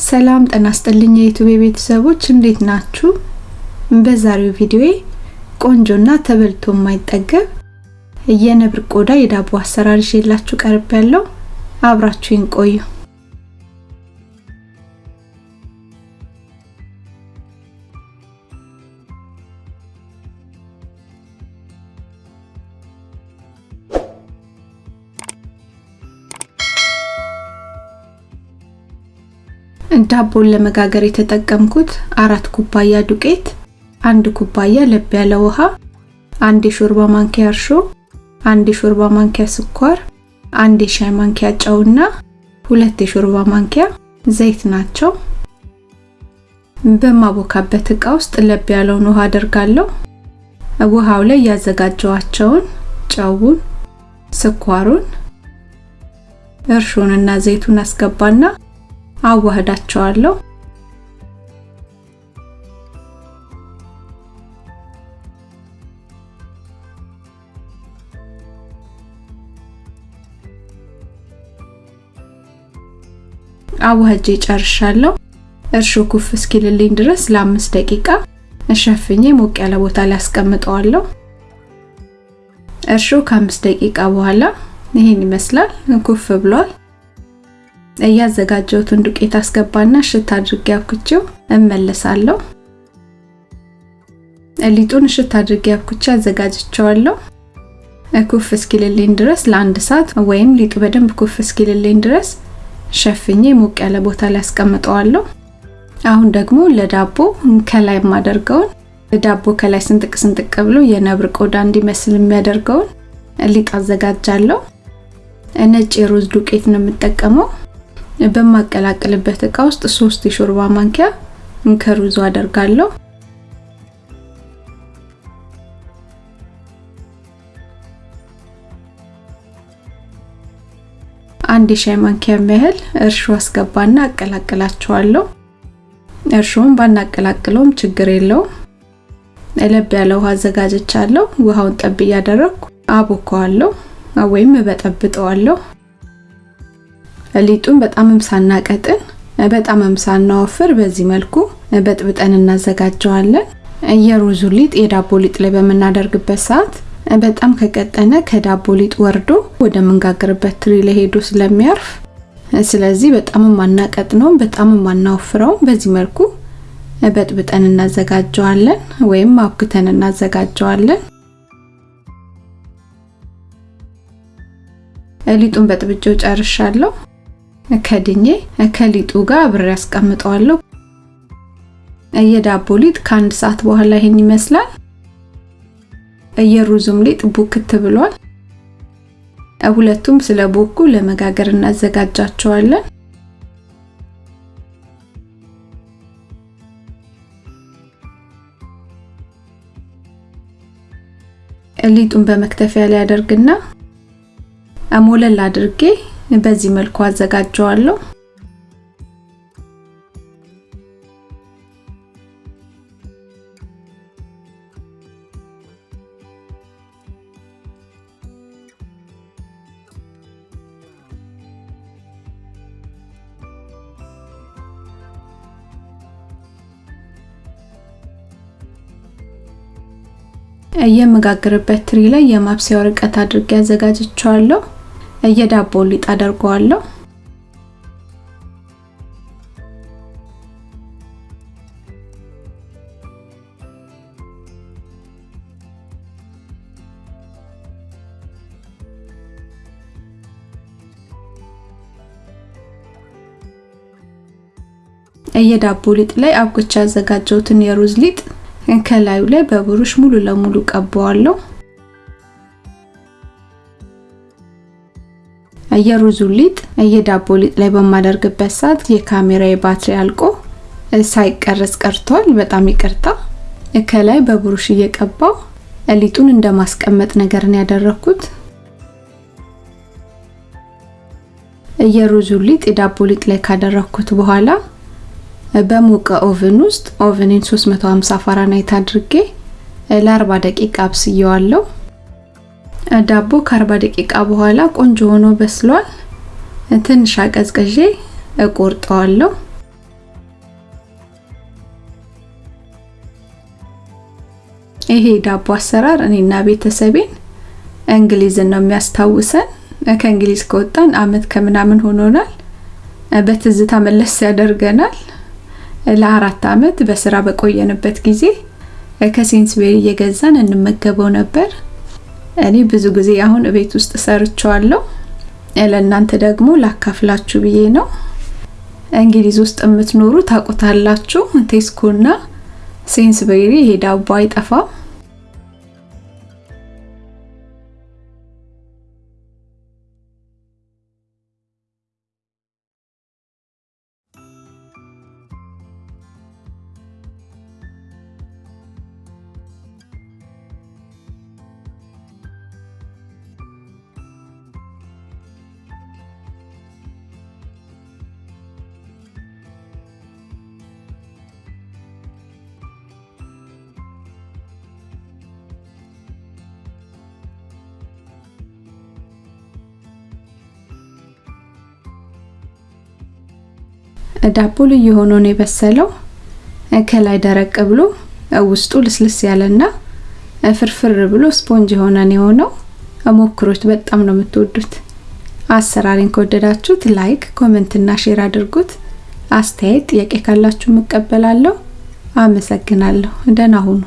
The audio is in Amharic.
ሰላም ጤና ይስጥልኝ የዩቲዩብ ቤተሰቦች እንዴት ናችሁ? በዛሬው ቪዲዮዬ ቆንጆና ተበልቶ የማይጠገብ የነብር ቆዳ የዳቦ አሰራር ይዤላችሁ ቀርብ ያለው አብራችሁኝ ቆዩ። ዳቦን ለመጋገር የተጠቀምኩት አራት ኩባያ ዱቄት፣ አንድ ኩባያ ለብ ያለ ውሃ፣ አንድ የሾርባ ማንኪያ እርሾ፣ አንድ የሾርባ ማንኪያ ስኳር፣ አንድ የሻይ ማንኪያ ጨውና ሁለት የሾርባ ማንኪያ ዘይት ናቸው። በማቦካበት እቃ ውስጥ ለብ ያለውን ውሃ አደርጋለሁ። ውሃው ላይ ያዘጋጀዋቸውን ጨውን፣ ስኳሩን፣ እርሾንና ዘይቱን አስገባና አዋህዳቸዋለሁ። አዋህጄ ጨርሻለሁ። እርሾ ኩፍ እስኪልልኝ ድረስ ለአምስት ደቂቃ እሸፍኜ ሞቅ ያለ ቦታ ላይ አስቀምጠዋለሁ። እርሾ ከአምስት ደቂቃ በኋላ ይሄን ይመስላል፣ ኩፍ ብሏል። እያዘጋጀሁትን ዱቄት አስገባና እሽት አድርጌ አብኩቼው እመለሳለሁ። ሊጡን እሽት አድርጌ አብኩቼ አዘጋጅቼዋለሁ። ኩፍ እስኪልልኝ ድረስ ለአንድ ሰዓት ወይም ሊጡ በደንብ ኩፍ እስኪልልኝ ድረስ ሸፍኜ ሞቅ ያለ ቦታ ላይ አስቀምጠዋለሁ። አሁን ደግሞ ለዳቦ ከላይ የማደርገውን ዳቦ ከላይ ስንጥቅ ስንጥቅ ብሎ የነብር ቆዳ እንዲመስል የሚያደርገውን ሊጥ አዘጋጃለሁ። ነጭ የሩዝ ዱቄት ነው የምጠቀመው። በማቀላቅልበት እቃ ውስጥ ሶስት የሾርባ ማንኪያ ከሩዙ አደርጋለሁ። አንድ የሻይ ማንኪያ ያህል እርሾ አስገባና አቀላቅላቸዋለሁ። እርሾውን ባናቀላቅለውም ችግር የለውም። ለብ ያለ ውሃ አዘጋጅቻለሁ። ውሃውን ጠብ እያደረግኩ አቦከዋለሁ ወይም እበጠብጠዋለሁ። ሊጡን በጣምም ሳናቀጥን በጣምም ሳናወፍር በዚህ መልኩ በጥብጠን እናዘጋጀዋለን። የሩዙ ሊጥ የዳቦ ሊጥ ላይ በምናደርግበት ሰዓት በጣም ከቀጠነ ከዳቦ ሊጥ ወርዶ ወደ ምንጋግርበት ትሪ ላይ ስለሚያርፍ፣ ስለዚህ በጣምም አናቀጥነውም በጣምም አናወፍረውም። በዚህ መልኩ በጥብጠን እናዘጋጀዋለን ወይም አብክተን እናዘጋጀዋለን። ሊጡን በጥብጬው ጨርሻለሁ። ከድኜ ከሊጡ ጋር አብሬ አስቀምጠዋለሁ። የዳቦ ሊጥ ከአንድ ሰዓት በኋላ ይሄን ይመስላል። የሩዙም ሊጥ ቡክት ብሏል። ሁለቱም ስለ ቦኩ ለመጋገር እናዘጋጃቸዋለን። ሊጡን በመክተፊያ ላይ አደርግና ሞለል አድርጌ በዚህ መልኩ አዘጋጀዋለሁ። የምጋግርበት ትሪ ላይ የማብሰያ ወረቀት አድርጌ አዘጋጅቼዋለሁ። የዳቦ ሊጥ አደርገዋለሁ። የዳቦ ሊጥ ላይ አብኩቻ ያዘጋጀሁትን የሩዝ ሊጥ ከላዩ ላይ በብሩሽ ሙሉ ለሙሉ ቀባዋለሁ። የሩዙ ሊጥ የዳቦ ሊጥ ላይ በማደርግበት ሰዓት የካሜራዬ ባትሪ አልቆ ሳይቀረጽ ቀርቷል። በጣም ይቅርታ። ከላይ በብሩሽ እየቀባው ሊጡን እንደማስቀመጥ ነገር ነው ያደረኩት። የሩዙ ሊጥ የዳቦ ሊጥ ላይ ካደረኩት በኋላ በሞቀ oven ውስጥ oven ን 350 ፋራናይት አድርጌ ለ40 ደቂቃ አብስየዋለሁ። ዳቦ ከአርባ ደቂቃ በኋላ ቆንጆ ሆኖ በስሏል። ትንሽ አቀዝቅዤ እቆርጠዋለሁ። ይሄ ዳቦ አሰራር እኔና ቤተሰቤን እንግሊዝን ነው የሚያስታውሰን። ከእንግሊዝ ከወጣን አመት ከምናምን ሆኖናል። በትዝታ መለስ ያደርገናል። ለአራት አመት በስራ በቆየንበት ጊዜ ከሴንስቤሪ እየገዛን እንመገበው ነበር። እኔ ብዙ ጊዜ አሁን ቤት ውስጥ ሰርቸዋለሁ። ለእናንተ ደግሞ ላካፍላችሁ ብዬ ነው። እንግሊዝ ውስጥ የምትኖሩ ታውቁታላችሁ። ቴስኮና ሴንስቤሪ ይሄ ዳቦ አይጠፋም። ዳቦ ልዩ ሆኖ ነው የበሰለው። ከላይ ደረቅ ብሎ ውስጡ ልስልስ ያለና ፍርፍር ብሎ ስፖንጅ የሆነ ነው የሆነው። ሞክሮት፣ በጣም ነው የምትወዱት። አሰራሬን ከወደዳችሁት like፣ comment እና share አድርጉት። አስተያየት፣ ጥያቄ ካላችሁ እቀበላለሁ። አመሰግናለሁ። ደህና ሁኑ።